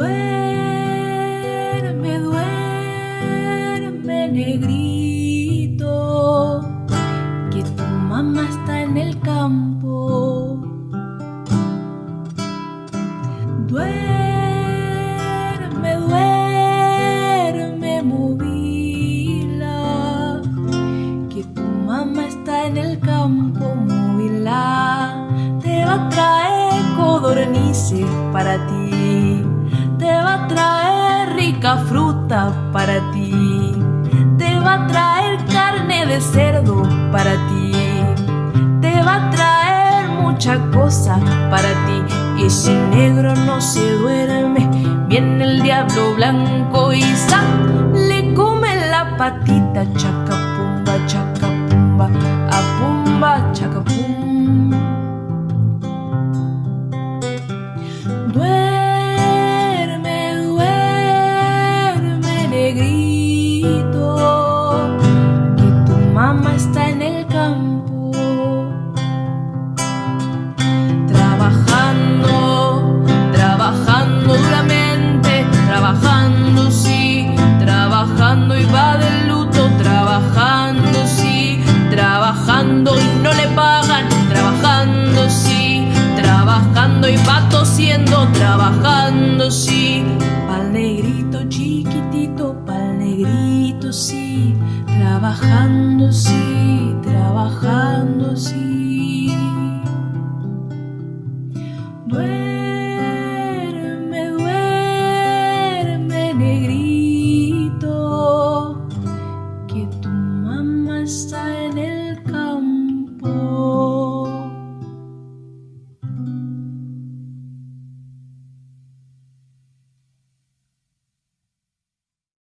Duerme, duerme, negrito, que tu mamá está en el campo. Duerme, duerme, movila, que tu mamá está en el campo, movila, te va a traer codornices para ti te va a traer rica fruta para ti, te va a traer carne de cerdo para ti, te va a traer mucha cosa para ti. Y si negro no se duerme, viene el diablo blanco y ¡sa! le come la patita, trabajando y va del luto, trabajando sí, trabajando y no le pagan, trabajando sí, trabajando y va tosiendo, trabajando sí, pa'l negrito chiquitito, pa'l negrito sí, trabajando sí, trabajando sí. Negrito,